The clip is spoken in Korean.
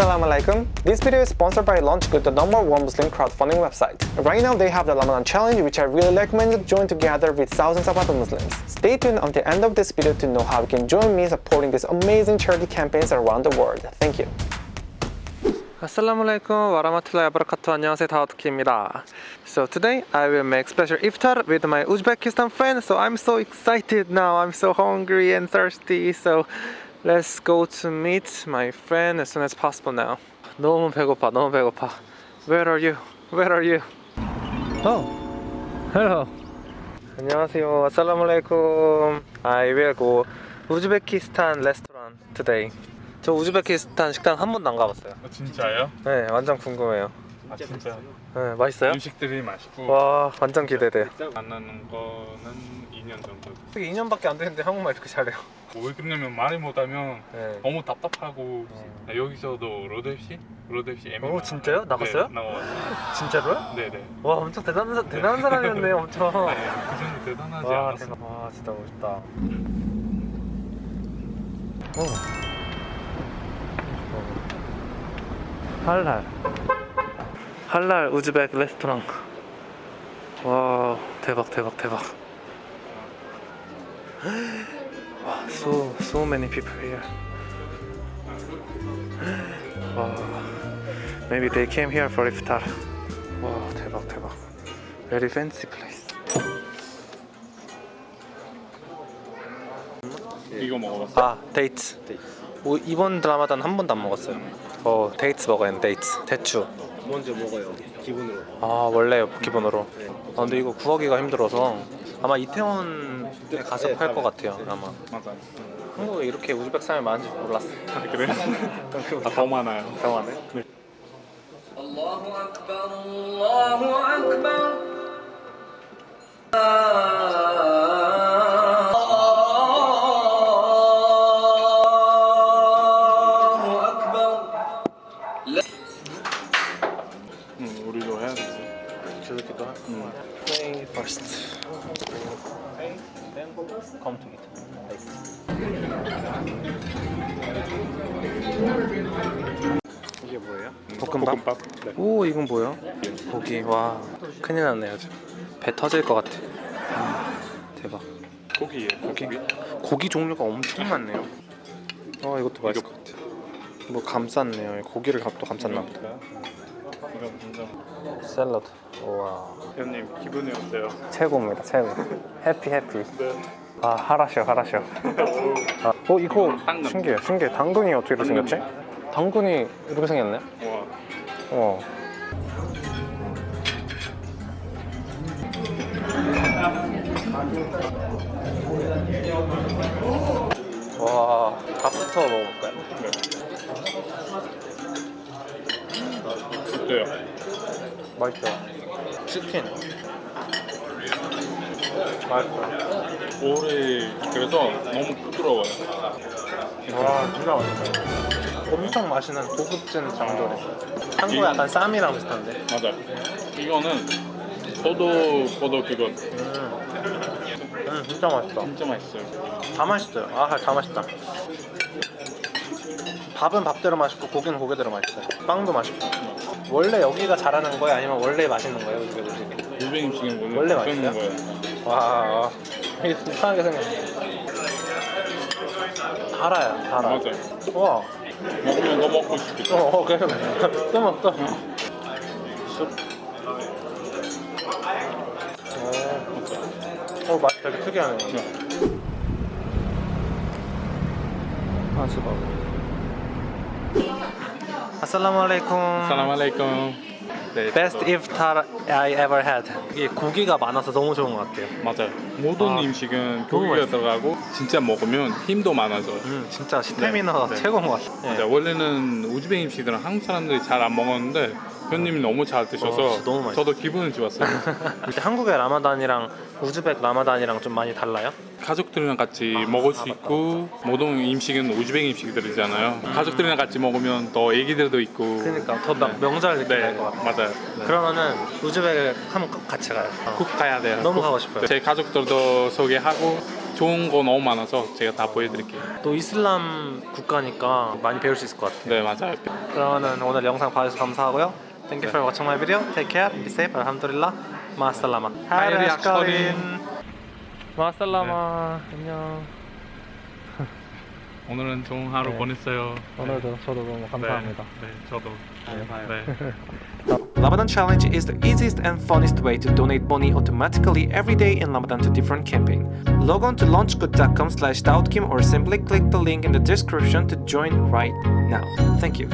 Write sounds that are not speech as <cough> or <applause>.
Assalamu alaikum. This video is sponsored by LaunchGood, the number one Muslim crowdfunding website. Right now they have the Ramadan challenge which I really recommend you join together with thousands of other Muslims. Stay tuned until the end of this video to know how you can join me supporting these amazing charity campaigns around the world. Thank you. Assalamu alaikum warahmatullahi wabarakatuh. 안녕하세요. 다우트키입니다. So today I will make special iftar with my Uzbekistan friend. So I'm so excited now. I'm so hungry and thirsty. So let's go to meet my friend as soon as possible now. 너무 배고파. 너무 배고파. Where are you? Where are you? Oh. Hello. 안녕하세요. Assalamu alaikum. I will go Uzbekistan restaurant today. 저 우즈베키스탄 식당 한 번도 안 가봤어요. 아, 진짜요? 네, 완전 궁금해요. 아 진짜 네, 맛있어요? 음식들이 맛있고 와, 완전 기대돼요. 만나는 거는 2년 정도 2년밖에 안 됐는데 한국말 이렇게 잘해요. <laughs> 왜 그러냐면 말이 못하면 네. 너무 답답하고 음. 아, 여기서도 로드FC? 로드FC MMA 오, 진짜요? 나갔어요? 네, 나가봤어요 진짜로요? 네네 와, 엄청 대단한, 사- 대단한 사람이었네요, <laughs> 엄청. 네, 그 정도 대단하지 와, 않았어 대박. 와, 진짜 멋있다. 오. 할랄. 할랄 우즈벡 레스토랑. 와, 대박, 대박, 대박. 와, so, so many people here. 와, maybe they came here for iftar. 와, 대박, 대박. Very fancy place. 이거 먹어봤어? 아 데이트 오, 이번 라마단 한 번도 안 먹었어요 어 데이트 먹어요 데이트 대추 먼저 먹어요 기분으로 아 원래 기본으로 아 근데 이거 구하기가 힘들어서 아마 이태원에 가서 네, 팔 것 팔아요. 같아요 네. 아마 맞아 한국에 이렇게 우즈벡 사람이 많은지 몰랐어요 아, 그래? 아, 더 많아요 병원에 الله أكبر الله أكبر come to eat 이게 뭐예요? 볶음밥? 볶음밥? 네. 오 이건 뭐야? 고기 와 큰일 났네요 지금 배 터질 것 같아 아, 대박 고기예요 고기? 고기 종류가 엄청 많네요 어 이것도 맛있을 것 같아 뭐 감쌌네요 고기를 또 감쌌나 보다 이거 진짜 샐러드. 우와. 회원님 기분이 어때요? 최고입니다 최고. 해피 해피. 네. 아 하라쇼 하라쇼. 아, 어 이거 당근. 신기해 신기해. 당근이 어떻게 이렇게 생겼지? 당근이 이렇게 생겼네? 와. 어 와, 밥부터 먹어볼까요? 어 맛있어요. 치킨. 맛있어요. 오래 그래서 너무 부드러워요 와, 진짜 맛있어요. 엄청 맛있는 고급진 장조림. 한국 약간 쌈이랑 비슷한데. 맞아 이거는 포도 포도 그거 음, 음 진짜 맛있다. 진짜 맛있어요 다 맛있어요. 아, 다 맛있다. 밥은 밥대로 맛있고 고기는 고기대로 맛있어요. 빵도 맛있고. 원래 여기가 잘하는 거예요? 아니면 원래 맛있는 거예요? 이게 음식이? 유배 음식은 원래 원래 맛있는? 거예요 와, 이게 이상하게 생겼네. 달아요, 달아. 맞아요 와, 먹으면 더 먹고 싶겠다 어, 어, 그래. 또 먹, 또. 쑥. 어, 어, 맛 되게 특이하네. 아, 수박. 아살라 무 알레이쿰. 사람 알레이쿰 네, Best iftar I ever had. 이게 고기가 많아서 너무 좋은 것 같아요. 맞아요 모든 아, 음식은 고기가. 들어가고 진짜 먹으면 힘도 많아져요 음, 진짜 스태미나가 네. 최고인 것 같아요. 맞아 원래는 우즈베 음식들은 한국 사람들이 잘 안 먹었는데 현님이 너무 잘 드셔서 어, 너무. 저도 기분이 좋았어요 <laughs> 한국의 라마단이랑 우즈벡 라마단이랑 좀 많이 달라요? 가족들이랑 같이 먹을 수 있고 모든 음식은 우즈베 음식들이잖아요 가족들이랑 같이 먹으면 더 애기들도 있고 음. 그러니까 더막 명절 느낌 네 날것 같아요. 맞아요 그러면은 우즈벡을 한번 꼭 같이 가요. 어. 꼭 가야 돼요 너무 꼭. 가고 싶어요. 제 가족들도 소개하고 좋은 거 너무 많아서 제가 다 보여드릴게요. 또 이슬람 국가니까 많이 배울 수 있을 것 같아요. 네 맞아요. 그러면은 오늘 영상 봐주셔서 감사하고요. Thank you for watching my video. Take care. Be safe. Alhamdulillah. 마살라마. 하이리 악서린. 마살라마. 안녕. 오늘은 좋은 하루 네. 보냈어요. 오늘도 저도 너무 감사합니다. 네, 네 저도. 네. <laughs> Ramadan Challenge is the easiest and funnest way to donate money automatically every day in Ramadan to different campaign. Log on to launchgood.com slash or simply click the link in the description to join right now. Thank you.